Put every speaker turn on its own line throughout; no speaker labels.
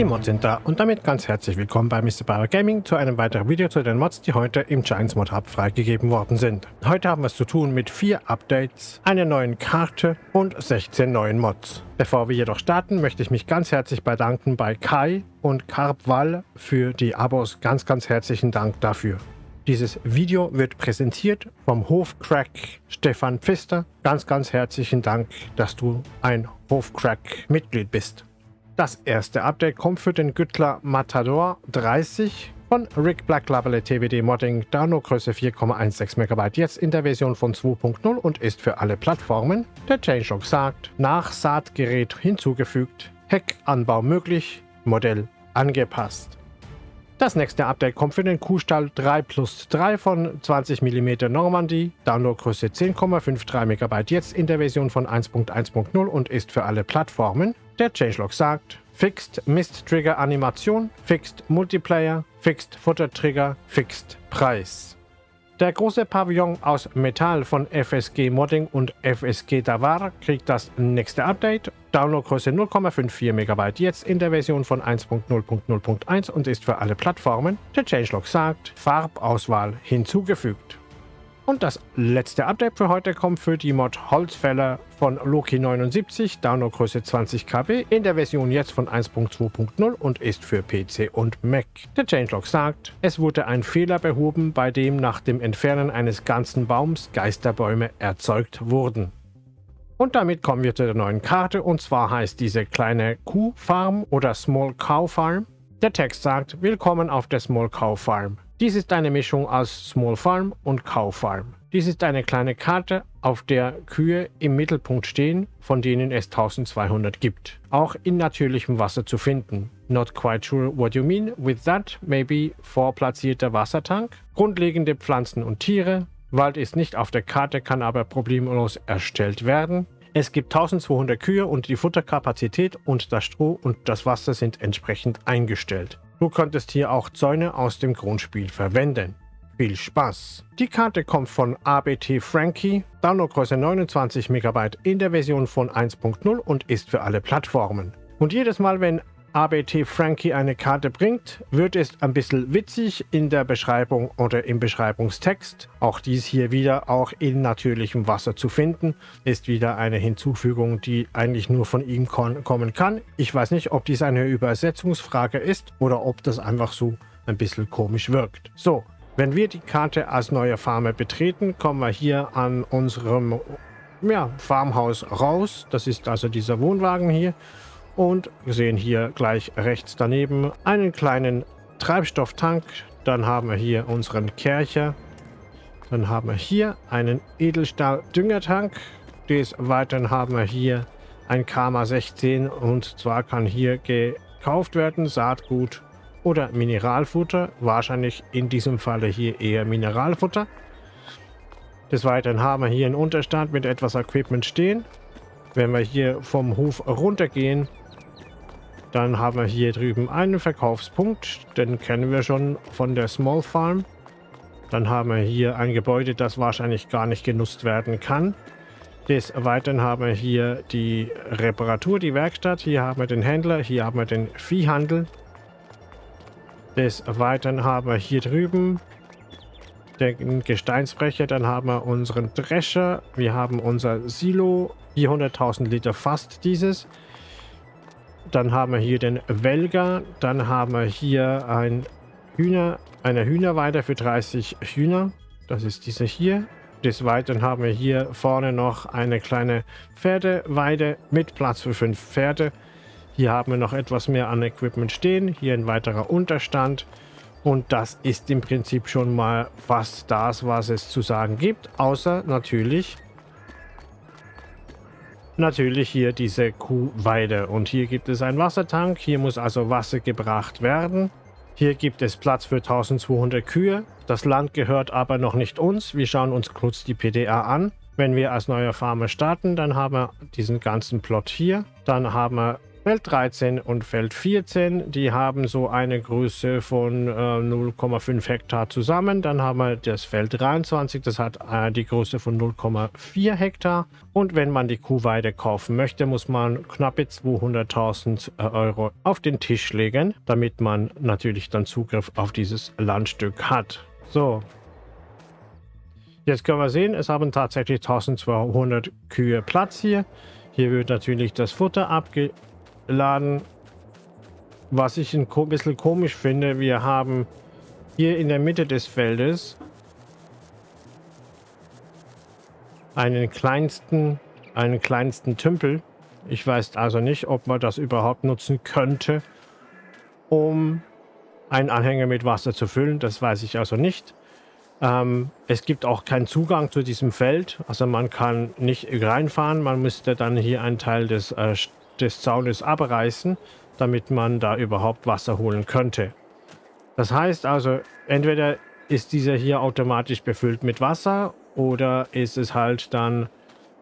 Die Mods sind da und damit ganz herzlich willkommen bei Mr. Bauer Gaming zu einem weiteren Video zu den Mods, die heute im Giants Mod Hub freigegeben worden sind. Heute haben wir es zu tun mit vier Updates, einer neuen Karte und 16 neuen Mods. Bevor wir jedoch starten, möchte ich mich ganz herzlich bedanken bei Kai und Carpwall für die Abos. Ganz, ganz herzlichen Dank dafür. Dieses Video wird präsentiert vom Hofcrack Stefan Pfister. Ganz, ganz herzlichen Dank, dass du ein Hofcrack-Mitglied bist. Das erste Update kommt für den Güttler Matador 30 von Rick Black Label TBD Modding, Downloadgröße 4,16 MB, jetzt in der Version von 2.0 und ist für alle Plattformen. Der Changelog sagt, Nachsaatgerät hinzugefügt, Heckanbau möglich, Modell angepasst. Das nächste Update kommt für den Kuhstall 3 plus 3 von 20 mm Normandie, Downloadgröße 10,53 MB, jetzt in der Version von 1.1.0 und ist für alle Plattformen. Der Changelog sagt, Fixed Mist Trigger Animation, Fixed Multiplayer, Fixed Futter Trigger, Fixed Preis. Der große Pavillon aus Metall von FSG Modding und FSG Davar kriegt das nächste Update. Downloadgröße 0,54 MB, jetzt in der Version von 1.0.0.1 und ist für alle Plattformen. Der Changelog sagt, Farbauswahl hinzugefügt. Und das letzte Update für heute kommt für die Mod Holzfäller von Loki79, Downloadgröße 20 KB, in der Version jetzt von 1.2.0 und ist für PC und Mac. Der Changelog sagt, es wurde ein Fehler behoben, bei dem nach dem Entfernen eines ganzen Baums Geisterbäume erzeugt wurden. Und damit kommen wir zu der neuen Karte und zwar heißt diese kleine Kuhfarm oder Small Cow Farm. Der Text sagt, willkommen auf der Small Cow Farm. Dies ist eine Mischung aus Small Farm und Cow Farm. Dies ist eine kleine Karte, auf der Kühe im Mittelpunkt stehen, von denen es 1200 gibt. Auch in natürlichem Wasser zu finden. Not quite sure what you mean with that. Maybe vorplatzierter Wassertank. Grundlegende Pflanzen und Tiere. Wald ist nicht auf der Karte, kann aber problemlos erstellt werden. Es gibt 1200 Kühe und die Futterkapazität und das Stroh und das Wasser sind entsprechend eingestellt. Du könntest hier auch Zäune aus dem Grundspiel verwenden. Viel Spaß! Die Karte kommt von ABT Frankie, Downloadgröße 29 MB in der Version von 1.0 und ist für alle Plattformen. Und jedes Mal, wenn ABT Frankie eine Karte bringt, wird es ein bisschen witzig in der Beschreibung oder im Beschreibungstext. Auch dies hier wieder auch in natürlichem Wasser zu finden, ist wieder eine Hinzufügung, die eigentlich nur von ihm kommen kann. Ich weiß nicht, ob dies eine Übersetzungsfrage ist oder ob das einfach so ein bisschen komisch wirkt. So, wenn wir die Karte als neue Farme betreten, kommen wir hier an unserem ja, Farmhaus raus. Das ist also dieser Wohnwagen hier. Und wir sehen hier gleich rechts daneben einen kleinen Treibstofftank. Dann haben wir hier unseren Kercher. Dann haben wir hier einen Edelstahl-Düngertank. Des Weiteren haben wir hier ein Karma 16 und zwar kann hier gekauft werden Saatgut oder Mineralfutter. Wahrscheinlich in diesem Falle hier eher Mineralfutter. Des Weiteren haben wir hier einen Unterstand mit etwas Equipment stehen. Wenn wir hier vom Hof runtergehen, dann haben wir hier drüben einen Verkaufspunkt. Den kennen wir schon von der Small Farm. Dann haben wir hier ein Gebäude, das wahrscheinlich gar nicht genutzt werden kann. Des Weiteren haben wir hier die Reparatur, die Werkstatt. Hier haben wir den Händler, hier haben wir den Viehhandel. Des Weiteren haben wir hier drüben den Gesteinsbrecher. Dann haben wir unseren Drescher. Wir haben unser Silo, 400.000 Liter fast dieses. Dann haben wir hier den Welger. Dann haben wir hier ein Hühner, eine Hühnerweide für 30 Hühner. Das ist diese hier. Des Weiteren haben wir hier vorne noch eine kleine Pferdeweide mit Platz für fünf Pferde. Hier haben wir noch etwas mehr an Equipment stehen. Hier ein weiterer Unterstand. Und das ist im Prinzip schon mal fast das, was es zu sagen gibt. Außer natürlich natürlich hier diese Kuhweide. Und hier gibt es einen Wassertank. Hier muss also Wasser gebracht werden. Hier gibt es Platz für 1200 Kühe. Das Land gehört aber noch nicht uns. Wir schauen uns kurz die PDA an. Wenn wir als neuer Farmer starten, dann haben wir diesen ganzen Plot hier. Dann haben wir Feld 13 und Feld 14, die haben so eine Größe von äh, 0,5 Hektar zusammen. Dann haben wir das Feld 23, das hat äh, die Größe von 0,4 Hektar. Und wenn man die Kuhweide kaufen möchte, muss man knappe 200.000 äh, Euro auf den Tisch legen, damit man natürlich dann Zugriff auf dieses Landstück hat. So, Jetzt können wir sehen, es haben tatsächlich 1200 Kühe Platz hier. Hier wird natürlich das Futter abge laden. Was ich ein bisschen komisch finde, wir haben hier in der Mitte des Feldes einen kleinsten, einen kleinsten Tümpel. Ich weiß also nicht, ob man das überhaupt nutzen könnte, um einen Anhänger mit Wasser zu füllen. Das weiß ich also nicht. Ähm, es gibt auch keinen Zugang zu diesem Feld. Also man kann nicht reinfahren. Man müsste dann hier einen Teil des äh, des Zaunes abreißen, damit man da überhaupt Wasser holen könnte. Das heißt also, entweder ist dieser hier automatisch befüllt mit Wasser oder ist es halt dann,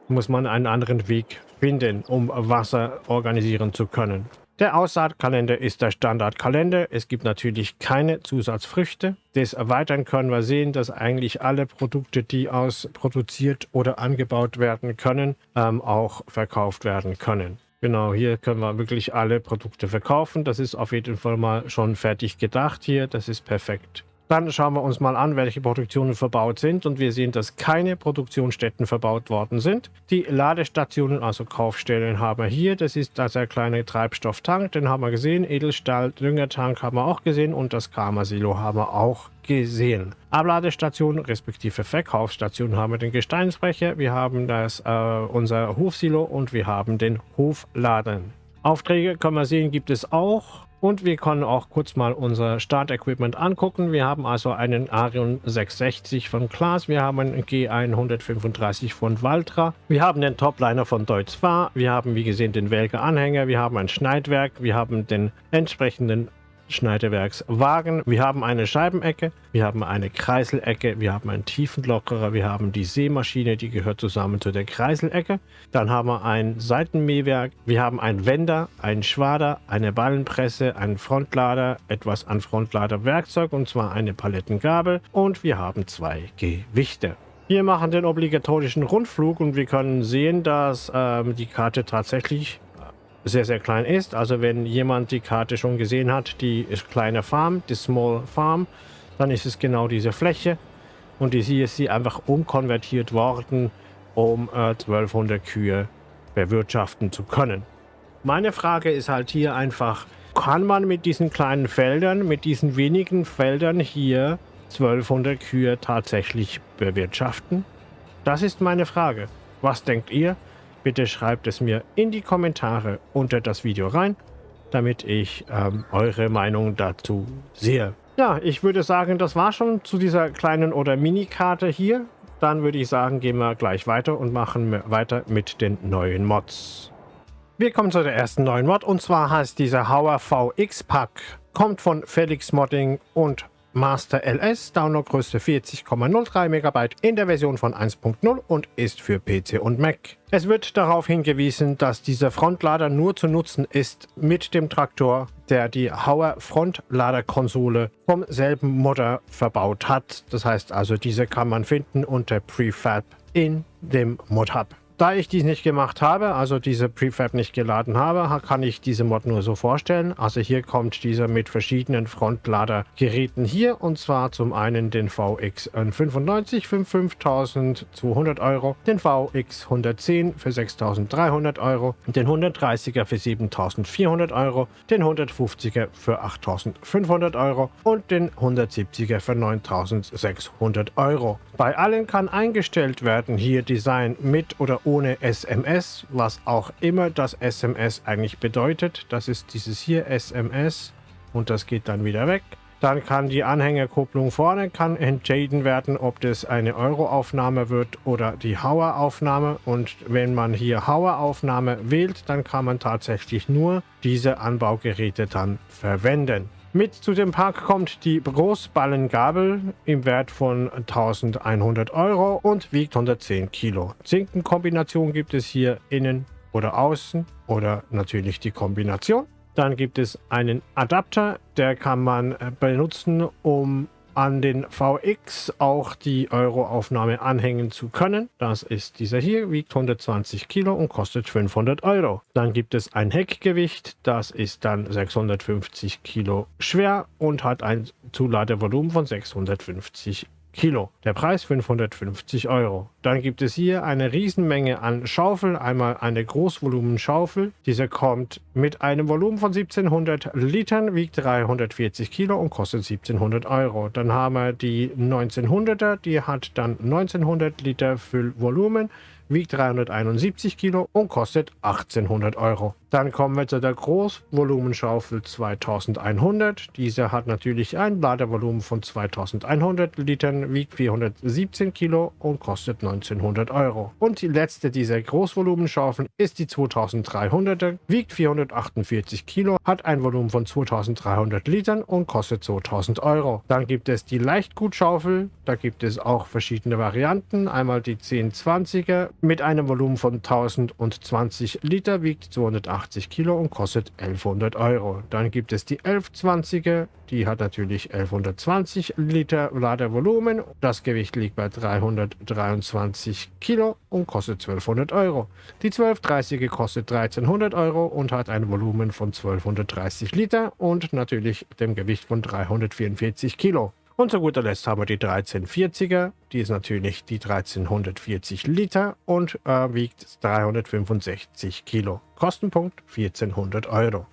muss man einen anderen Weg finden, um Wasser organisieren zu können. Der Aussaatkalender ist der Standardkalender. Es gibt natürlich keine Zusatzfrüchte. Des Erweitern können wir sehen, dass eigentlich alle Produkte, die aus produziert oder angebaut werden können, ähm, auch verkauft werden können. Genau, hier können wir wirklich alle Produkte verkaufen. Das ist auf jeden Fall mal schon fertig gedacht hier. Das ist perfekt. Dann schauen wir uns mal an, welche Produktionen verbaut sind und wir sehen, dass keine Produktionsstätten verbaut worden sind. Die Ladestationen, also Kaufstellen, haben wir hier. Das ist der kleine Treibstofftank, den haben wir gesehen. Edelstahl, Düngertank haben wir auch gesehen und das Karma-Silo haben wir auch gesehen. Abladestation respektive Verkaufsstation haben wir den Gesteinsbrecher, wir haben das, äh, unser Hofsilo und wir haben den Hofladen. Aufträge können wir sehen, gibt es auch. Und wir können auch kurz mal unser Startequipment angucken. Wir haben also einen Arion 660 von Klaas, wir haben einen G135 von Valtra, wir haben den Topliner von Deutz Fahr, wir haben wie gesehen den Welker Anhänger, wir haben ein Schneidwerk, wir haben den entsprechenden Schneidewerkswagen. Wir haben eine Scheibenecke, wir haben eine Kreiselecke, wir haben einen Tiefenlockerer, wir haben die Seemaschine, die gehört zusammen zu der Kreiselecke. Dann haben wir ein Seitenmähwerk, wir haben einen Wender, einen Schwader, eine Ballenpresse, einen Frontlader, etwas an Frontladerwerkzeug und zwar eine Palettengabel und wir haben zwei Gewichte. Wir machen den obligatorischen Rundflug und wir können sehen, dass ähm, die Karte tatsächlich sehr, sehr klein ist. Also wenn jemand die Karte schon gesehen hat, die kleine Farm, die Small Farm, dann ist es genau diese Fläche. Und hier ist sie einfach umkonvertiert worden, um äh, 1200 Kühe bewirtschaften zu können. Meine Frage ist halt hier einfach, kann man mit diesen kleinen Feldern, mit diesen wenigen Feldern hier 1200 Kühe tatsächlich bewirtschaften? Das ist meine Frage. Was denkt ihr? Bitte schreibt es mir in die Kommentare unter das Video rein, damit ich ähm, eure Meinung dazu sehe. Ja, ich würde sagen, das war schon zu dieser kleinen oder Mini-Karte hier. Dann würde ich sagen, gehen wir gleich weiter und machen weiter mit den neuen Mods. Wir kommen zu der ersten neuen Mod und zwar heißt dieser Hauer VX Pack. Kommt von Felix Modding und Master LS, Downloadgröße 40,03 MB in der Version von 1.0 und ist für PC und Mac. Es wird darauf hingewiesen, dass dieser Frontlader nur zu nutzen ist mit dem Traktor, der die Hauer Frontladerkonsole vom selben Modder verbaut hat. Das heißt also, diese kann man finden unter Prefab in dem Mod-Hub. Da ich dies nicht gemacht habe, also diese Prefab nicht geladen habe, kann ich diese Mod nur so vorstellen. Also hier kommt dieser mit verschiedenen Frontladergeräten hier und zwar zum einen den VX 95 für 5200 Euro, den VX 110 für 6300 Euro, den 130er für 7400 Euro, den 150er für 8500 Euro und den 170er für 9600 Euro. Bei allen kann eingestellt werden hier Design mit oder ohne SMS, was auch immer das SMS eigentlich bedeutet. Das ist dieses hier SMS und das geht dann wieder weg. Dann kann die Anhängerkupplung vorne kann entschieden werden, ob das eine Euro-Aufnahme wird oder die Hauer-Aufnahme. Und wenn man hier Hauer-Aufnahme wählt, dann kann man tatsächlich nur diese Anbaugeräte dann verwenden. Mit zu dem Park kommt die Großballengabel im Wert von 1100 Euro und wiegt 110 Kilo. Zinkenkombination gibt es hier innen oder außen oder natürlich die Kombination. Dann gibt es einen Adapter, der kann man äh, benutzen, um an den VX auch die Euroaufnahme anhängen zu können. Das ist dieser hier, wiegt 120 Kilo und kostet 500 Euro. Dann gibt es ein Heckgewicht, das ist dann 650 Kilo schwer und hat ein Zuladevolumen von 650 Kilo. Der Preis 550 Euro. Dann gibt es hier eine Riesenmenge an Schaufeln. Einmal eine Großvolumenschaufel. Diese kommt mit einem Volumen von 1700 Litern, wiegt 340 Kilo und kostet 1700 Euro. Dann haben wir die 1900er, die hat dann 1900 Liter Füllvolumen wiegt 371 Kilo und kostet 1800 Euro. Dann kommen wir zu der Großvolumenschaufel 2100. Diese hat natürlich ein Ladevolumen von 2100 Litern, wiegt 417 Kilo und kostet 1900 Euro. Und die letzte dieser Großvolumenschaufeln ist die 2300er, wiegt 448 Kilo, hat ein Volumen von 2300 Litern und kostet 2000 Euro. Dann gibt es die Leichtgutschaufel, da gibt es auch verschiedene Varianten. Einmal die 1020er mit einem Volumen von 1020 Liter, wiegt 280 80 Kilo und kostet 1100 Euro. Dann gibt es die 1120er, die hat natürlich 1120 Liter Ladevolumen. Das Gewicht liegt bei 323 Kilo und kostet 1200 Euro. Die 1230er kostet 1300 Euro und hat ein Volumen von 1230 Liter und natürlich dem Gewicht von 344 Kilo. Und zu guter Letzt haben wir die 1340er. Die ist natürlich die 1340 Liter und äh, wiegt 365 Kilo. Kostenpunkt 1400 Euro.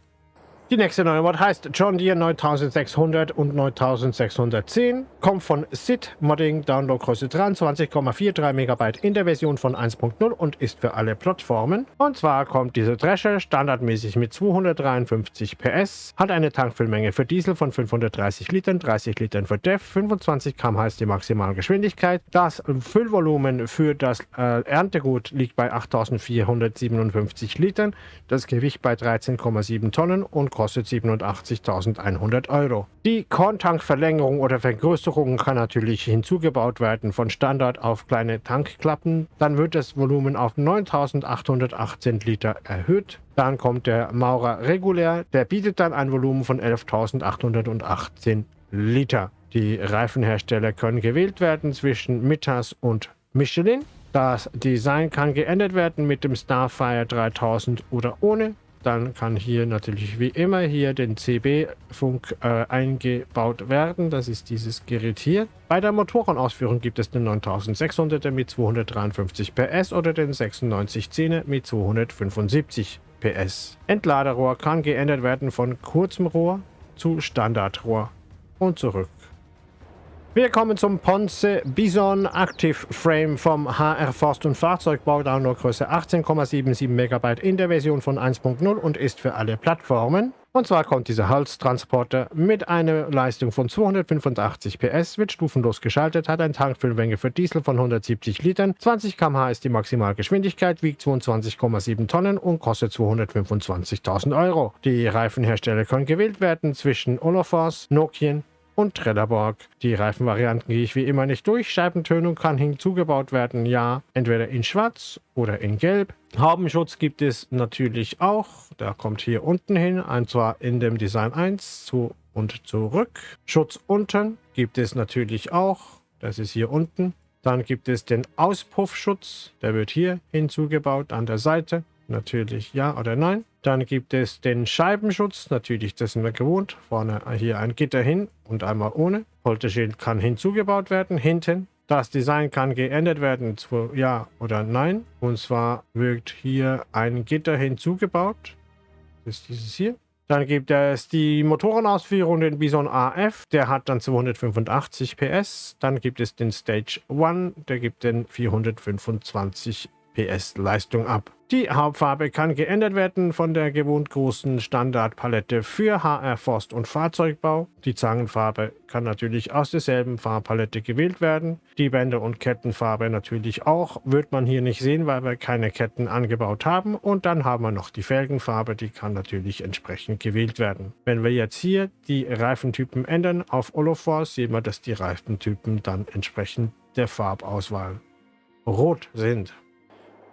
Die nächste neue Mod heißt John Deere 9600 und 9610, kommt von SID Modding, Downloadgröße 23,43 MB in der Version von 1.0 und ist für alle Plattformen. Und zwar kommt diese Drescher standardmäßig mit 253 PS, hat eine Tankfüllmenge für Diesel von 530 Litern, 30 Litern für DEF, 25 km/h ist die Maximalgeschwindigkeit. Das Füllvolumen für das äh, Erntegut liegt bei 8457 Litern, das Gewicht bei 13,7 Tonnen und kostet 87.100 Euro. Die Korntankverlängerung oder Vergrößerung kann natürlich hinzugebaut werden von Standard auf kleine Tankklappen. Dann wird das Volumen auf 9.818 Liter erhöht. Dann kommt der Maurer regulär, der bietet dann ein Volumen von 11.818 Liter. Die Reifenhersteller können gewählt werden zwischen Mittas und Michelin. Das Design kann geändert werden mit dem Starfire 3000 oder ohne. Dann kann hier natürlich wie immer hier den CB-Funk äh, eingebaut werden. Das ist dieses Gerät hier. Bei der Motorenausführung gibt es den 9600er mit 253 PS oder den 9610er mit 275 PS. Entladerohr kann geändert werden von kurzem Rohr zu Standardrohr und zurück. Wir kommen zum Ponce Bison Active Frame vom HR Forst und Fahrzeugbau, Downloadgröße 18,77 MB in der Version von 1.0 und ist für alle Plattformen. Und zwar kommt dieser Holztransporter mit einer Leistung von 285 PS, wird stufenlos geschaltet, hat eine Tankfüllmenge für Diesel von 170 Litern, 20 km/h ist die Maximalgeschwindigkeit, wiegt 22,7 Tonnen und kostet 225.000 Euro. Die Reifenhersteller können gewählt werden zwischen Olafors, Nokian, und Trelleborg. Die Reifenvarianten gehe ich wie immer nicht durch. Scheibentönung kann hinzugebaut werden, ja, entweder in schwarz oder in gelb. Haubenschutz gibt es natürlich auch. Der kommt hier unten hin, und zwar in dem Design 1 zu und zurück. Schutz unten gibt es natürlich auch. Das ist hier unten. Dann gibt es den Auspuffschutz. Der wird hier hinzugebaut an der Seite. Natürlich ja oder nein. Dann gibt es den Scheibenschutz, natürlich, das sind wir gewohnt. Vorne hier ein Gitter hin und einmal ohne. Polterschild kann hinzugebaut werden, hinten. Das Design kann geändert werden, zu ja oder nein. Und zwar wird hier ein Gitter hinzugebaut. Das ist dieses hier. Dann gibt es die Motorenausführung, den Bison AF, der hat dann 285 PS. Dann gibt es den Stage 1, der gibt den 425 PS Leistung ab. Die Hauptfarbe kann geändert werden von der gewohnt großen Standardpalette für HR Forst und Fahrzeugbau. Die Zangenfarbe kann natürlich aus derselben Farbpalette gewählt werden. Die Bänder- und Kettenfarbe natürlich auch. Wird man hier nicht sehen, weil wir keine Ketten angebaut haben. Und dann haben wir noch die Felgenfarbe, die kann natürlich entsprechend gewählt werden. Wenn wir jetzt hier die Reifentypen ändern auf Olofors, sehen wir, dass die Reifentypen dann entsprechend der Farbauswahl rot sind.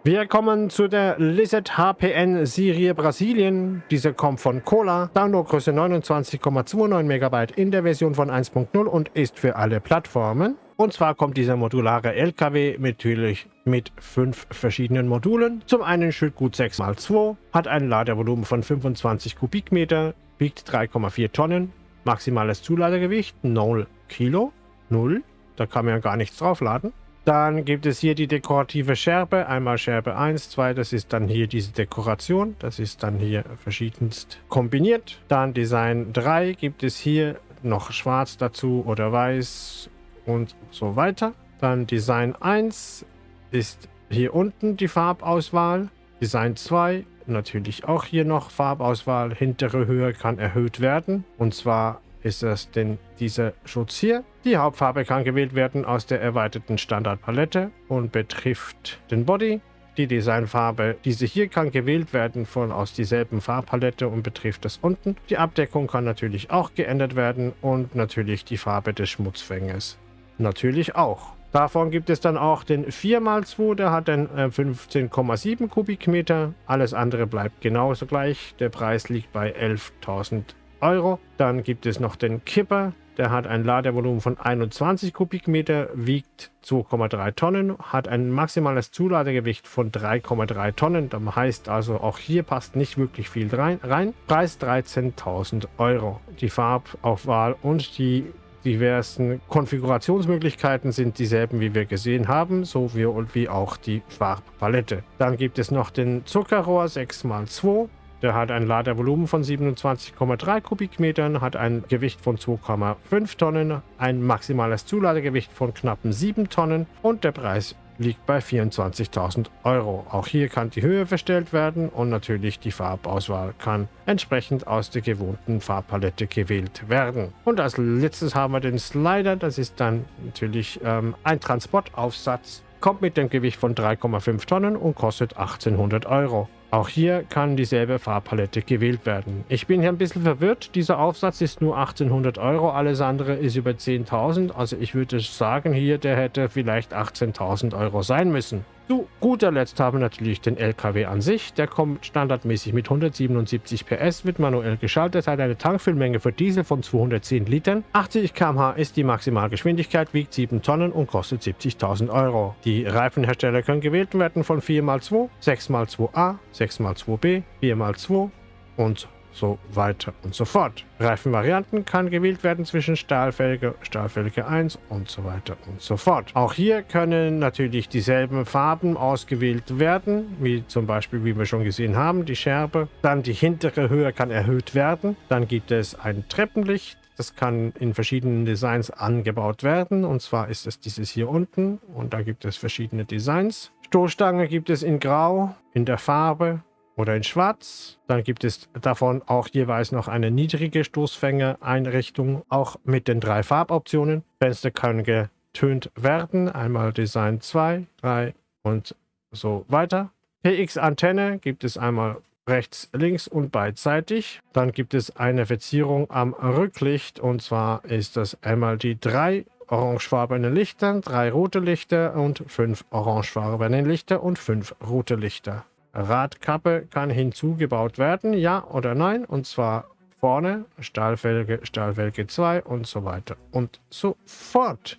Wir kommen zu der Lizard HPN Serie Brasilien. Diese kommt von Cola. Downloadgröße 29,29 MB in der Version von 1.0 und ist für alle Plattformen. Und zwar kommt dieser modulare LKW natürlich mit fünf verschiedenen Modulen. Zum einen Schüttgut 6x2, hat ein Ladevolumen von 25 Kubikmeter, wiegt 3,4 Tonnen, maximales Zuladegewicht 0 Kilo, 0, da kann man ja gar nichts draufladen. Dann gibt es hier die dekorative Scherbe. Einmal Scherbe 1, 2, das ist dann hier diese Dekoration. Das ist dann hier verschiedenst kombiniert. Dann Design 3 gibt es hier noch schwarz dazu oder weiß und so weiter. Dann Design 1 ist hier unten die Farbauswahl. Design 2 natürlich auch hier noch Farbauswahl. Hintere Höhe kann erhöht werden. Und zwar ist es denn dieser Schutz hier. Die Hauptfarbe kann gewählt werden aus der erweiterten Standardpalette und betrifft den Body. Die Designfarbe, diese hier kann gewählt werden von aus dieselben Farbpalette und betrifft das unten. Die Abdeckung kann natürlich auch geändert werden und natürlich die Farbe des Schmutzfängers. Natürlich auch. Davon gibt es dann auch den 4x2, der hat dann 15,7 Kubikmeter. Alles andere bleibt genauso gleich. Der Preis liegt bei 11.000 Euro. Dann gibt es noch den Kipper. Der hat ein Ladevolumen von 21 Kubikmeter, wiegt 2,3 Tonnen, hat ein maximales Zuladegewicht von 3,3 Tonnen. Das heißt also, auch hier passt nicht wirklich viel rein. Preis 13.000 Euro. Die Farbaufwahl und die diversen Konfigurationsmöglichkeiten sind dieselben, wie wir gesehen haben, so wie auch die Farbpalette. Dann gibt es noch den Zuckerrohr 6x2. Der hat ein Ladevolumen von 27,3 Kubikmetern, hat ein Gewicht von 2,5 Tonnen, ein maximales Zuladegewicht von knappen 7 Tonnen und der Preis liegt bei 24.000 Euro. Auch hier kann die Höhe verstellt werden und natürlich die Farbauswahl kann entsprechend aus der gewohnten Farbpalette gewählt werden. Und als letztes haben wir den Slider, das ist dann natürlich ähm, ein Transportaufsatz, kommt mit dem Gewicht von 3,5 Tonnen und kostet 1800 Euro. Auch hier kann dieselbe Farbpalette gewählt werden. Ich bin hier ein bisschen verwirrt. Dieser Aufsatz ist nur 1800 Euro, alles andere ist über 10.000. Also ich würde sagen hier, der hätte vielleicht 18.000 Euro sein müssen. Zu guter Letzt haben wir natürlich den LKW an sich. Der kommt standardmäßig mit 177 PS, wird manuell geschaltet, hat eine Tankfüllmenge für Diesel von 210 Litern. 80 km/h ist die Maximalgeschwindigkeit, wiegt 7 Tonnen und kostet 70.000 Euro. Die Reifenhersteller können gewählt werden von 4x2, 6x2a, 6x2b, 4x2 und so weiter und so fort. Reifenvarianten kann gewählt werden zwischen Stahlfelge, Stahlfelge 1 und so weiter und so fort. Auch hier können natürlich dieselben Farben ausgewählt werden, wie zum Beispiel, wie wir schon gesehen haben, die Scherbe. Dann die hintere Höhe kann erhöht werden. Dann gibt es ein Treppenlicht. Das kann in verschiedenen Designs angebaut werden. Und zwar ist es dieses hier unten. Und da gibt es verschiedene Designs. Stoßstange gibt es in Grau, in der Farbe, oder in Schwarz. Dann gibt es davon auch jeweils noch eine niedrige Stoßfängereinrichtung, auch mit den drei Farboptionen. Fenster können getönt werden, einmal Design 2, 3 und so weiter. PX-Antenne gibt es einmal rechts, links und beidseitig. Dann gibt es eine Verzierung am Rücklicht und zwar ist das einmal die drei orangefarbene Lichter, drei rote Lichter und fünf orangefarbene Lichter und fünf rote Lichter. Radkappe kann hinzugebaut werden, ja oder nein, und zwar vorne, Stahlfelge, Stahlfelge 2 und so weiter und so fort.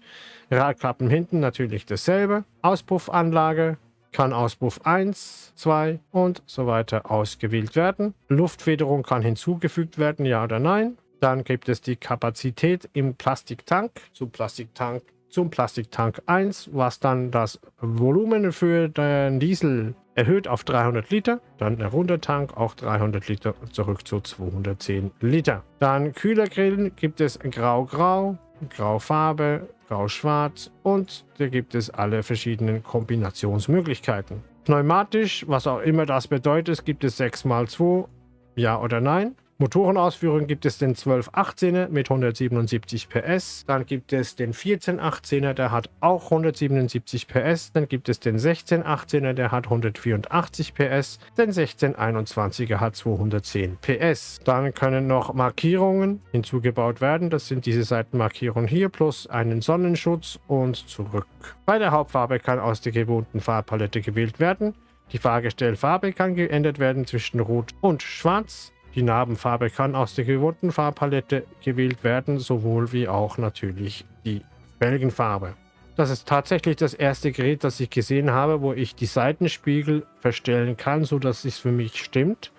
Radkappen hinten natürlich dasselbe. Auspuffanlage kann Auspuff 1, 2 und so weiter ausgewählt werden. Luftfederung kann hinzugefügt werden, ja oder nein. Dann gibt es die Kapazität im Plastiktank. Zum Plastiktank zum Plastiktank 1, was dann das Volumen für den Diesel erhöht auf 300 Liter, dann der Runtertank auch 300 Liter zurück zu 210 Liter. Dann Kühlergrillen gibt es Grau-Grau, Graufarbe, Grau-Schwarz und da gibt es alle verschiedenen Kombinationsmöglichkeiten. Pneumatisch, was auch immer das bedeutet, gibt es 6x2, ja oder nein. Motorenausführung gibt es den 1218er mit 177 PS. Dann gibt es den 1418er, der hat auch 177 PS. Dann gibt es den 1618er, der hat 184 PS. Den 1621er hat 210 PS. Dann können noch Markierungen hinzugebaut werden. Das sind diese Seitenmarkierungen hier plus einen Sonnenschutz und zurück. Bei der Hauptfarbe kann aus der gewohnten Farbpalette gewählt werden. Die Fahrgestellfarbe kann geändert werden zwischen Rot und Schwarz. Die Narbenfarbe kann aus der gewohnten Farbpalette gewählt werden, sowohl wie auch natürlich die Felgenfarbe. Das ist tatsächlich das erste Gerät, das ich gesehen habe, wo ich die Seitenspiegel verstellen kann, sodass es für mich stimmt.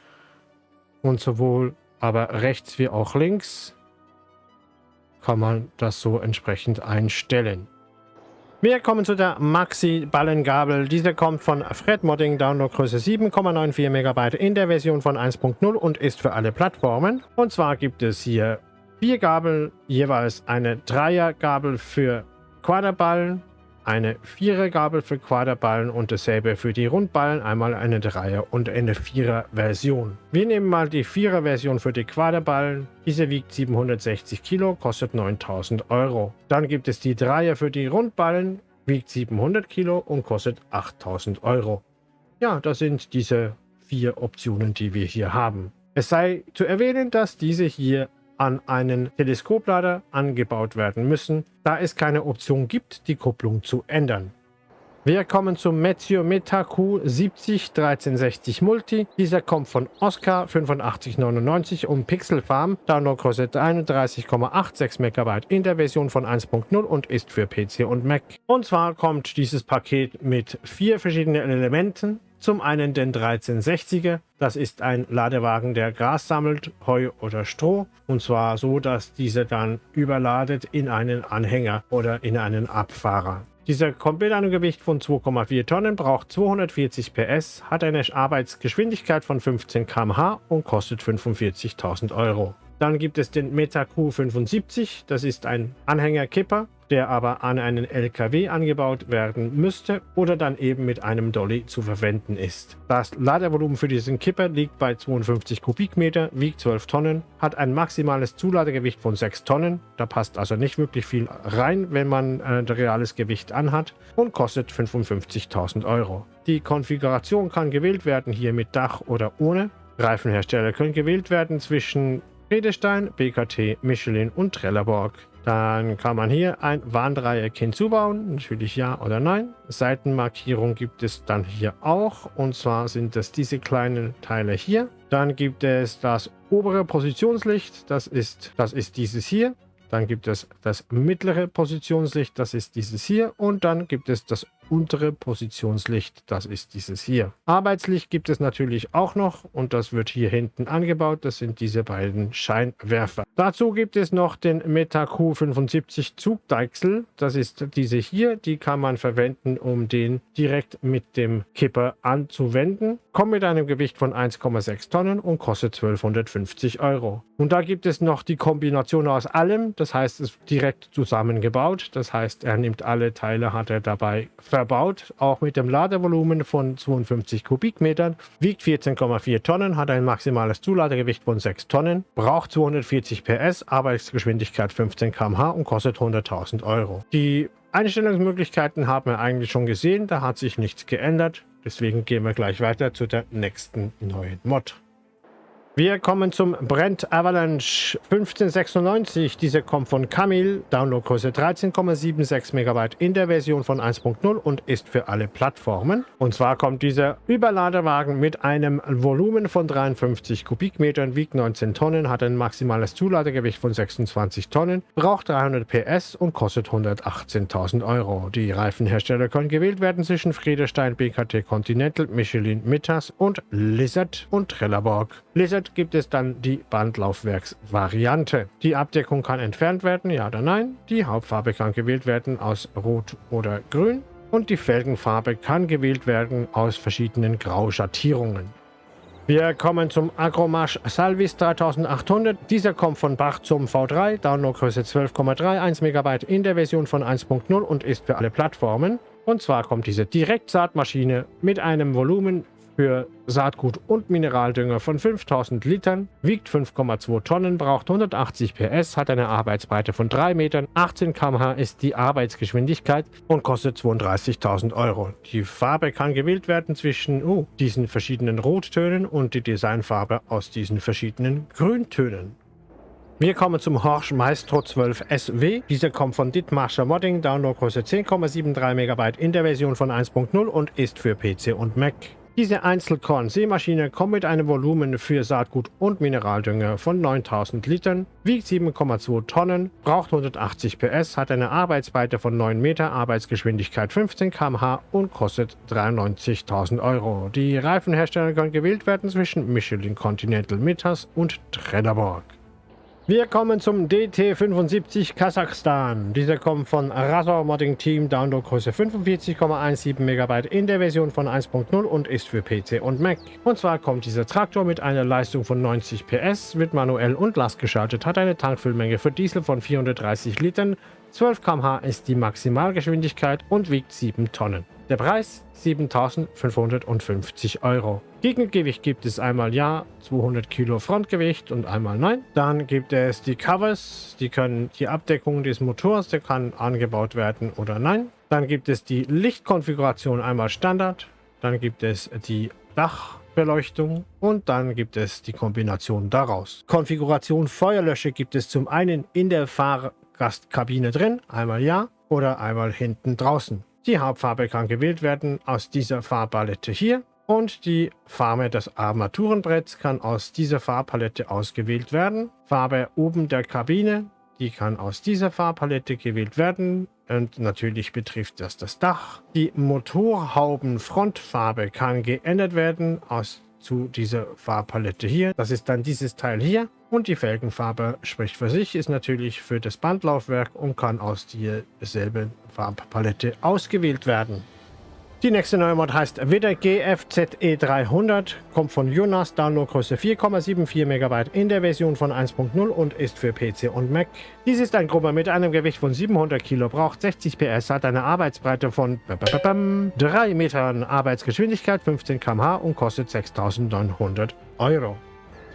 Und sowohl aber rechts wie auch links kann man das so entsprechend einstellen. Wir kommen zu der Maxi-Ballengabel. Diese kommt von Fred Modding, Downloadgröße 7,94 MB in der Version von 1.0 und ist für alle Plattformen. Und zwar gibt es hier vier Gabeln, jeweils eine Dreiergabel für Quaderballen, eine Vierergabel für Quaderballen und dasselbe für die Rundballen, einmal eine Dreier- und eine Vierer-Version. Wir nehmen mal die Vierer-Version für die Quaderballen. Diese wiegt 760 Kilo, kostet 9000 Euro. Dann gibt es die Dreier für die Rundballen, wiegt 700 Kilo und kostet 8000 Euro. Ja, das sind diese vier Optionen, die wir hier haben. Es sei zu erwähnen, dass diese hier an einen Teleskoplader angebaut werden müssen, da es keine Option gibt, die Kupplung zu ändern. Wir kommen zum Meteo Meta Q70 1360 Multi. Dieser kommt von Oscar 8599 um Pixel Farm, Downloadgröße 31,86 MB in der Version von 1.0 und ist für PC und Mac. Und zwar kommt dieses Paket mit vier verschiedenen Elementen, zum einen den 1360er, das ist ein Ladewagen, der Gras sammelt, Heu oder Stroh. Und zwar so, dass dieser dann überladet in einen Anhänger oder in einen Abfahrer. Dieser komplett ein Gewicht von 2,4 Tonnen, braucht 240 PS, hat eine Arbeitsgeschwindigkeit von 15 km/h und kostet 45.000 Euro. Dann gibt es den Meta Q75, das ist ein Anhängerkipper, der aber an einen LKW angebaut werden müsste oder dann eben mit einem Dolly zu verwenden ist. Das Ladevolumen für diesen Kipper liegt bei 52 Kubikmeter, wiegt 12 Tonnen, hat ein maximales Zuladegewicht von 6 Tonnen, da passt also nicht wirklich viel rein, wenn man ein reales Gewicht anhat und kostet 55.000 Euro. Die Konfiguration kann gewählt werden hier mit Dach oder ohne. Reifenhersteller können gewählt werden zwischen Redestein, BKT, Michelin und Trelleborg. Dann kann man hier ein Warndreieck hinzubauen, natürlich ja oder nein. Seitenmarkierung gibt es dann hier auch und zwar sind das diese kleinen Teile hier. Dann gibt es das obere Positionslicht, das ist, das ist dieses hier. Dann gibt es das mittlere Positionslicht, das ist dieses hier. Und dann gibt es das untere Positionslicht, das ist dieses hier. Arbeitslicht gibt es natürlich auch noch und das wird hier hinten angebaut. Das sind diese beiden Scheinwerfer. Dazu gibt es noch den Meta Q75 Zugdeichsel. Das ist diese hier. Die kann man verwenden, um den direkt mit dem Kipper anzuwenden. Kommt mit einem Gewicht von 1,6 Tonnen und kostet 1250 Euro. Und da gibt es noch die Kombination aus allem. Das heißt, es ist direkt zusammengebaut. Das heißt, er nimmt alle Teile, hat er dabei verbaut, auch mit dem Ladevolumen von 52 Kubikmetern, wiegt 14,4 Tonnen, hat ein maximales Zuladegewicht von 6 Tonnen, braucht 240 PS, Arbeitsgeschwindigkeit 15 km/h und kostet 100.000 Euro. Die Einstellungsmöglichkeiten haben wir eigentlich schon gesehen, da hat sich nichts geändert. Deswegen gehen wir gleich weiter zu der nächsten neuen Mod. Wir kommen zum Brent Avalanche 1596. Diese kommt von Camille, Downloadgröße 13,76 MB in der Version von 1.0 und ist für alle Plattformen. Und zwar kommt dieser Überladewagen mit einem Volumen von 53 Kubikmetern, wiegt 19 Tonnen, hat ein maximales Zuladegewicht von 26 Tonnen, braucht 300 PS und kostet 118.000 Euro. Die Reifenhersteller können gewählt werden zwischen Friedestein, BKT Continental, Michelin, Mittas und Lizard und Trelleborg. Lizard Damit gibt es dann die Bandlaufwerksvariante. Die Abdeckung kann entfernt werden, ja oder nein. Die Hauptfarbe kann gewählt werden aus Rot oder Grün. Und die Felgenfarbe kann gewählt werden aus verschiedenen Grauschattierungen. Wir kommen zum Agromarsch Salvis 3800. Dieser kommt von Bach zum V3, Downloadgröße 12,31 MB in der Version von 1.0 und ist für alle Plattformen. Und zwar kommt diese Direktsaatmaschine mit einem Volumen für Saatgut und Mineraldünger von 5000 Litern, wiegt 5,2 Tonnen, braucht 180 PS, hat eine Arbeitsbreite von 3 Metern, 18 km/h ist die Arbeitsgeschwindigkeit und kostet 32.000 Euro. Die Farbe kann gewählt werden zwischen uh, diesen verschiedenen Rottönen und die Designfarbe aus diesen verschiedenen Grüntönen. Wir kommen zum Horsch Maestro 12 SW. Dieser kommt von Dithmarscher Modding, Downloadgröße 10,73 MB in der Version von 1.0 und ist für PC und Mac. Diese Einzelkorn-Seemaschine kommt mit einem Volumen für Saatgut und Mineraldünger von 9000 Litern, wiegt 7,2 Tonnen, braucht 180 PS, hat eine Arbeitsbreite von 9 Meter, Arbeitsgeschwindigkeit 15 km/h und kostet 93.000 Euro. Die Reifenhersteller können gewählt werden zwischen Michelin Continental Mittas und Trelleborg. Wir kommen zum DT75 Kasachstan. Dieser kommt von Razor Modding Team, Downloadgröße 45,17 MB in der Version von 1.0 und ist für PC und Mac. Und zwar kommt dieser Traktor mit einer Leistung von 90 PS, wird manuell und lastgeschaltet, hat eine Tankfüllmenge für Diesel von 430 Litern, 12 km/h ist die Maximalgeschwindigkeit und wiegt 7 Tonnen. Der Preis 7.550 Euro. Gegengewicht gibt es einmal ja, 200 Kilo Frontgewicht und einmal nein. Dann gibt es die Covers, die können die Abdeckung des Motors, der kann angebaut werden oder nein. Dann gibt es die Lichtkonfiguration einmal Standard. Dann gibt es die Dachbeleuchtung und dann gibt es die Kombination daraus. Konfiguration Feuerlösche gibt es zum einen in der Fahr Gastkabine drin, einmal ja oder einmal hinten draußen. Die Hauptfarbe kann gewählt werden aus dieser Farbpalette hier und die Farbe des Armaturenbretts kann aus dieser Farbpalette ausgewählt werden. Farbe oben der Kabine, die kann aus dieser Farbpalette gewählt werden und natürlich betrifft das das Dach. Die Motorhaubenfrontfarbe kann geändert werden aus zu dieser Farbpalette hier. Das ist dann dieses Teil hier. Und die Felgenfarbe spricht für sich, ist natürlich für das Bandlaufwerk und kann aus derselben Farbpalette ausgewählt werden. Die nächste neue Mod heißt wieder GFZE300, kommt von Jonas, Downloadgröße 4,74 MB in der Version von 1.0 und ist für PC und Mac. Dies ist ein Grubber mit einem Gewicht von 700 Kg, braucht 60 PS, hat eine Arbeitsbreite von 3 Metern, Arbeitsgeschwindigkeit 15 km/h und kostet 6.900 Euro.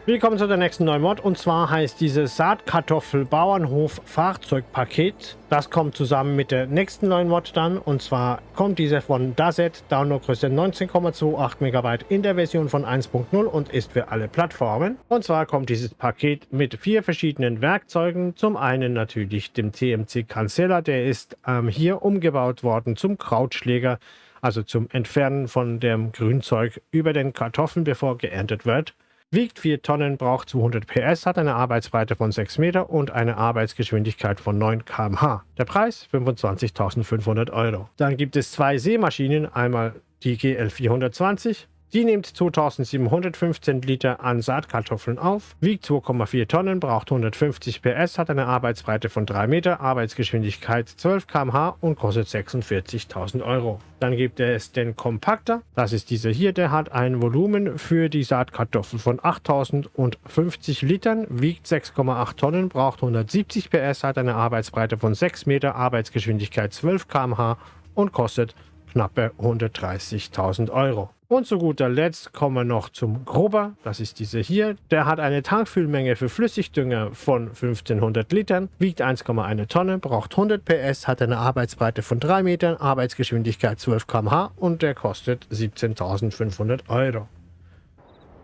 Willkommen zu der nächsten neuen Mod und zwar heißt diese Saatkartoffel Bauernhof Fahrzeugpaket. Das kommt zusammen mit der nächsten neuen Mod dann und zwar kommt diese von Dazet, Downloadgröße 19,28 MB in der Version von 1.0 und ist für alle Plattformen. Und zwar kommt dieses Paket mit vier verschiedenen Werkzeugen. Zum einen natürlich dem TMC Cancela, der ist ähm, hier umgebaut worden zum Krautschläger, also zum Entfernen von dem Grünzeug über den Kartoffeln, bevor geerntet wird wiegt 4 Tonnen, braucht 200 PS, hat eine Arbeitsbreite von 6 Meter und eine Arbeitsgeschwindigkeit von 9 km/h. Der Preis 25.500 Euro. Dann gibt es zwei Seemaschinen, einmal die GL420 Sie nimmt 2715 Liter an Saatkartoffeln auf, wiegt 2,4 Tonnen, braucht 150 PS, hat eine Arbeitsbreite von 3 Meter, Arbeitsgeschwindigkeit 12 km/h und kostet 46.000 Euro. Dann gibt es den Kompakter, das ist dieser hier, der hat ein Volumen für die Saatkartoffel von 8050 Litern, wiegt 6,8 Tonnen, braucht 170 PS, hat eine Arbeitsbreite von 6 Meter, Arbeitsgeschwindigkeit 12 km/h und kostet knappe 130.000 Euro. Und zu guter Letzt kommen wir noch zum Grober. Das ist dieser hier. Der hat eine Tankfüllmenge für Flüssigdünger von 1500 Litern, wiegt 1,1 Tonne, braucht 100 PS, hat eine Arbeitsbreite von 3 Metern, Arbeitsgeschwindigkeit 12 km/h und der kostet 17.500 Euro.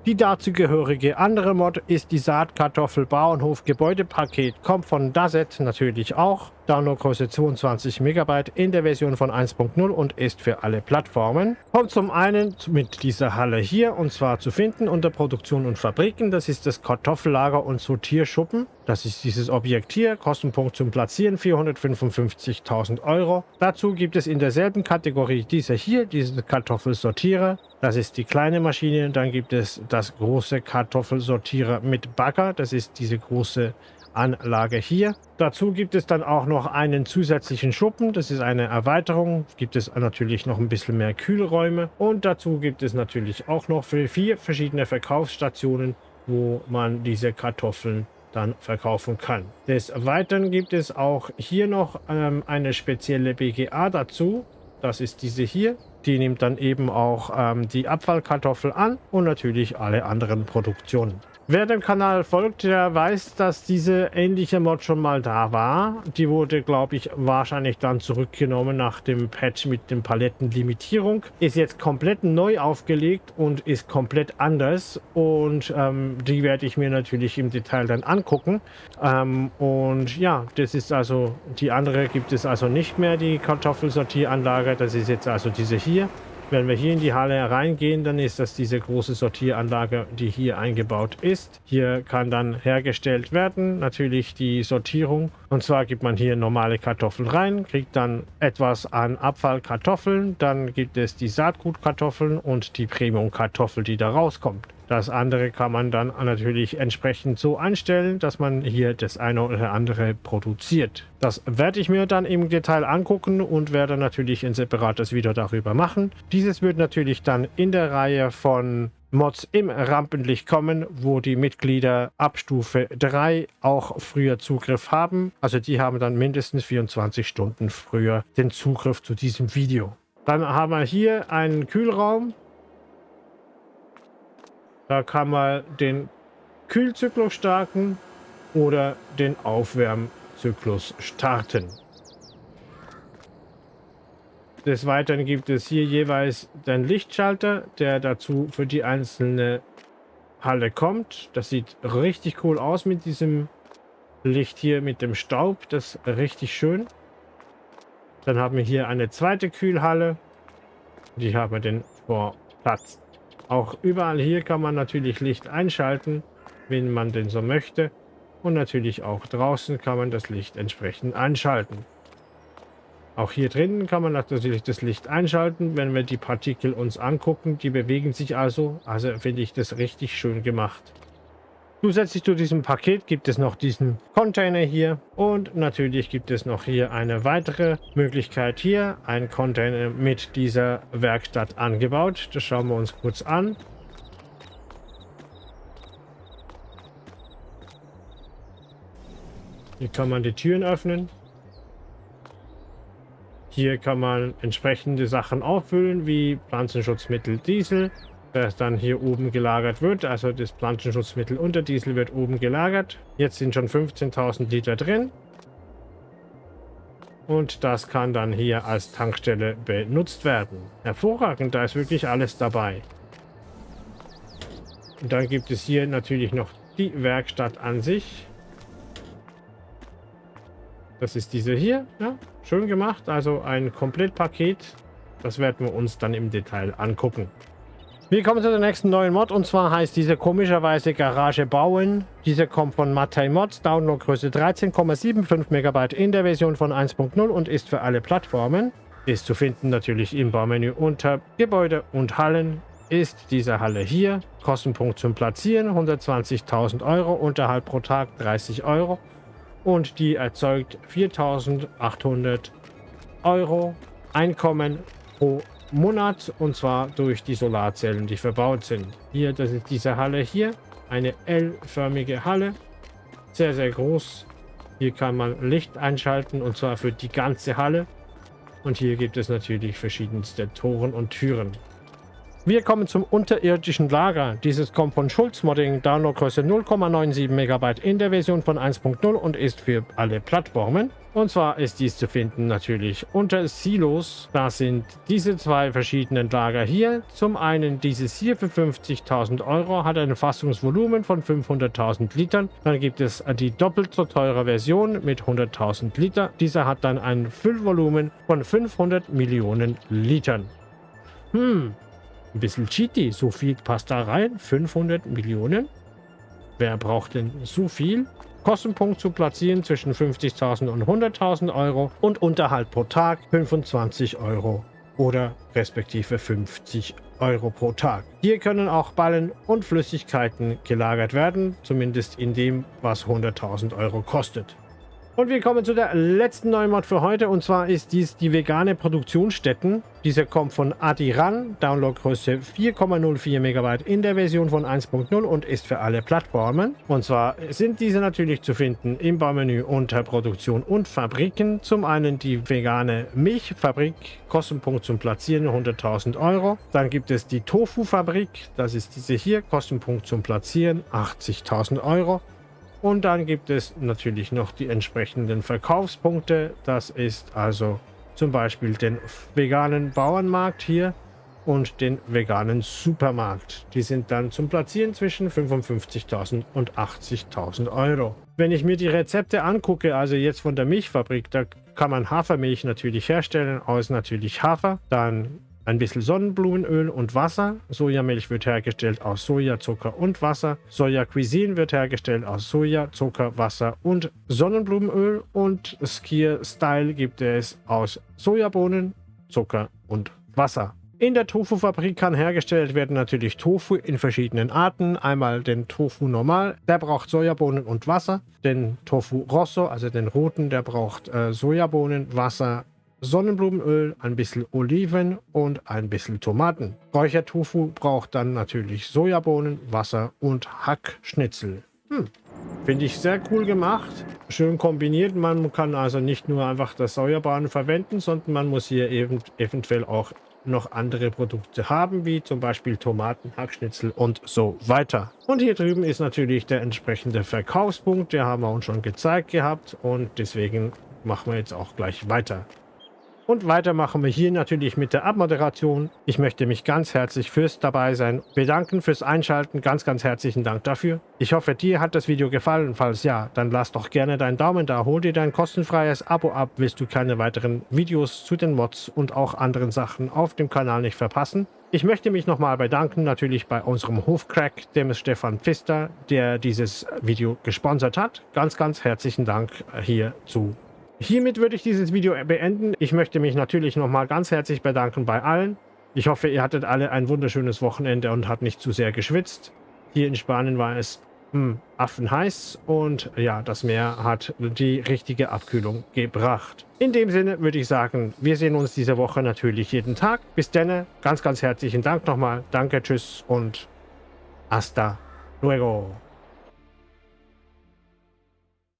Die dazugehörige andere Mod ist die Saatkartoffel Bauernhof Gebäudepaket, kommt von Dazet natürlich auch. Downloadgröße 22 MB in der Version von 1.0 und ist für alle Plattformen. Kommt zum einen mit dieser Halle hier und zwar zu finden unter Produktion und Fabriken. Das ist das Kartoffellager und Sortierschuppen. Das ist dieses Objekt hier. Kostenpunkt zum Platzieren 455.000 Euro. Dazu gibt es in derselben Kategorie diese hier, diese Kartoffelsortierer. Das ist die kleine Maschine. Dann gibt es das große Kartoffelsortierer mit Bagger. Das ist diese große Anlage hier. Dazu gibt es dann auch noch einen zusätzlichen Schuppen. Das ist eine Erweiterung. Gibt es natürlich noch ein bisschen mehr Kühlräume. Und dazu gibt es natürlich auch noch für vier verschiedene Verkaufsstationen, wo man diese Kartoffeln dann verkaufen kann. Des Weiteren gibt es auch hier noch ähm, eine spezielle BGA dazu. Das ist diese hier. Die nimmt dann eben auch ähm, die Abfallkartoffel an und natürlich alle anderen Produktionen. Wer dem Kanal folgt, der weiß, dass diese ähnliche Mod schon mal da war. Die wurde, glaube ich, wahrscheinlich dann zurückgenommen nach dem Patch mit dem Palettenlimitierung. Ist jetzt komplett neu aufgelegt und ist komplett anders. Und ähm, die werde ich mir natürlich im Detail dann angucken. Ähm, und ja, das ist also, die andere gibt es also nicht mehr, die Kartoffelsortieranlage. Das ist jetzt also diese hier. Wenn wir hier in die Halle reingehen, dann ist das diese große Sortieranlage, die hier eingebaut ist. Hier kann dann hergestellt werden, natürlich die Sortierung. Und zwar gibt man hier normale Kartoffeln rein, kriegt dann etwas an Abfallkartoffeln. Dann gibt es die Saatgutkartoffeln und die Premium-Kartoffel, die da rauskommt. Das andere kann man dann natürlich entsprechend so einstellen, dass man hier das eine oder andere produziert. Das werde ich mir dann im Detail angucken und werde natürlich ein separates Video darüber machen. Dieses wird natürlich dann in der Reihe von Mods im Rampenlicht kommen, wo die Mitglieder ab Stufe 3 auch früher Zugriff haben. Also die haben dann mindestens 24 Stunden früher den Zugriff zu diesem Video. Dann haben wir hier einen Kühlraum. Da kann man den Kühlzyklus starten oder den Aufwärmzyklus starten. Des Weiteren gibt es hier jeweils den Lichtschalter, der dazu für die einzelne Halle kommt. Das sieht richtig cool aus mit diesem Licht hier mit dem Staub. Das ist richtig schön. Dann haben wir hier eine zweite Kühlhalle. Die haben wir den Vorplatz auch überall hier kann man natürlich Licht einschalten, wenn man denn so möchte. Und natürlich auch draußen kann man das Licht entsprechend einschalten. Auch hier drinnen kann man natürlich das Licht einschalten, wenn wir die Partikel uns angucken. Die bewegen sich also. Also finde ich das richtig schön gemacht. Zusätzlich zu diesem Paket gibt es noch diesen Container hier und natürlich gibt es noch hier eine weitere Möglichkeit hier, ein Container mit dieser Werkstatt angebaut. Das schauen wir uns kurz an. Hier kann man die Türen öffnen. Hier kann man entsprechende Sachen auffüllen, wie Pflanzenschutzmittel Diesel, das dann hier oben gelagert wird. Also das Pflanzenschutzmittel unter Diesel wird oben gelagert. Jetzt sind schon 15.000 Liter drin. Und das kann dann hier als Tankstelle benutzt werden. Hervorragend, da ist wirklich alles dabei. Und dann gibt es hier natürlich noch die Werkstatt an sich. Das ist diese hier. Ja, schön gemacht. Also ein Komplettpaket. Das werden wir uns dann im Detail angucken. Wir kommen zu der nächsten neuen Mod und zwar heißt diese komischerweise Garage bauen. Diese kommt von Mattei Mods, Downloadgröße 13,75 MB in der Version von 1.0 und ist für alle Plattformen. Ist zu finden natürlich im Baumenü unter Gebäude und Hallen. Ist diese Halle hier. Kostenpunkt zum Platzieren 120.000 Euro, Unterhalt pro Tag 30 Euro. Und die erzeugt 4.800 Euro Einkommen pro Monat und zwar durch die Solarzellen, die verbaut sind. Hier, das ist diese Halle hier, eine L-förmige Halle, sehr, sehr groß. Hier kann man Licht einschalten und zwar für die ganze Halle. Und hier gibt es natürlich verschiedenste Toren und Türen. Wir kommen zum unterirdischen Lager. Dieses kommt von Schulz Modding, Downloadgröße 0,97 MB in der Version von 1.0 und ist für alle Plattformen. Und zwar ist dies zu finden natürlich unter Silos. Das sind diese zwei verschiedenen Lager hier. Zum einen dieses hier für 50.000 Euro, hat ein Fassungsvolumen von 500.000 Litern. Dann gibt es die doppelt so teure Version mit 100.000 Liter. Dieser hat dann ein Füllvolumen von 500 Millionen Litern. Hm, ein bisschen cheaty. So viel passt da rein. 500 Millionen. Wer braucht denn so viel? Kostenpunkt zu platzieren zwischen 50.000 und 100.000 Euro und Unterhalt pro Tag 25 Euro oder respektive 50 Euro pro Tag. Hier können auch Ballen und Flüssigkeiten gelagert werden, zumindest in dem, was 100.000 Euro kostet. Und wir kommen zu der letzten neuen Mod für heute und zwar ist dies die vegane Produktionsstätten. Diese kommt von Adiran, Downloadgröße 4,04 MB in der Version von 1.0 und ist für alle Plattformen. Und zwar sind diese natürlich zu finden im Baumenü unter Produktion und Fabriken. Zum einen die vegane Milchfabrik, Kostenpunkt zum Platzieren 100.000 Euro. Dann gibt es die Tofu-Fabrik, das ist diese hier, Kostenpunkt zum Platzieren 80.000 Euro. Und dann gibt es natürlich noch die entsprechenden Verkaufspunkte. Das ist also zum Beispiel den veganen Bauernmarkt hier und den veganen Supermarkt. Die sind dann zum Platzieren zwischen 55.000 und 80.000 Euro. Wenn ich mir die Rezepte angucke, also jetzt von der Milchfabrik, da kann man Hafermilch natürlich herstellen aus natürlich Hafer. Dann ein bisschen Sonnenblumenöl und Wasser. Sojamilch wird hergestellt aus Soja, Zucker und Wasser. Soja Cuisine wird hergestellt aus Soja, Zucker, Wasser und Sonnenblumenöl. Und Skier Style gibt es aus Sojabohnen, Zucker und Wasser. In der Tofu-Fabrik kann hergestellt werden natürlich Tofu in verschiedenen Arten. Einmal den Tofu normal, der braucht Sojabohnen und Wasser. Den Tofu Rosso, also den roten, der braucht äh, Sojabohnen, Wasser, Sonnenblumenöl, ein bisschen Oliven und ein bisschen Tomaten. Räuchertofu braucht dann natürlich Sojabohnen, Wasser und Hackschnitzel. Hm. Finde ich sehr cool gemacht, schön kombiniert. Man kann also nicht nur einfach das Sojabohnen verwenden, sondern man muss hier eben eventuell auch noch andere Produkte haben, wie zum Beispiel Tomaten, Hackschnitzel und so weiter. Und hier drüben ist natürlich der entsprechende Verkaufspunkt, der haben wir uns schon gezeigt gehabt und deswegen machen wir jetzt auch gleich weiter. Und weiter machen wir hier natürlich mit der Abmoderation. Ich möchte mich ganz herzlich fürs Dabeisein bedanken, fürs Einschalten. Ganz, ganz herzlichen Dank dafür. Ich hoffe, dir hat das Video gefallen. Falls ja, dann lass doch gerne deinen Daumen da. Hol dir dein kostenfreies Abo ab, willst du keine weiteren Videos zu den Mods und auch anderen Sachen auf dem Kanal nicht verpassen. Ich möchte mich nochmal bedanken, natürlich bei unserem Hofcrack, dem ist Stefan Pfister, der dieses Video gesponsert hat. Ganz, ganz herzlichen Dank hierzu. Hiermit würde ich dieses Video beenden. Ich möchte mich natürlich nochmal ganz herzlich bedanken bei allen. Ich hoffe, ihr hattet alle ein wunderschönes Wochenende und habt nicht zu sehr geschwitzt. Hier in Spanien war es hm, affenheiß und ja, das Meer hat die richtige Abkühlung gebracht. In dem Sinne würde ich sagen, wir sehen uns diese Woche natürlich jeden Tag. Bis dann, ganz, ganz herzlichen Dank nochmal. Danke, tschüss und hasta luego.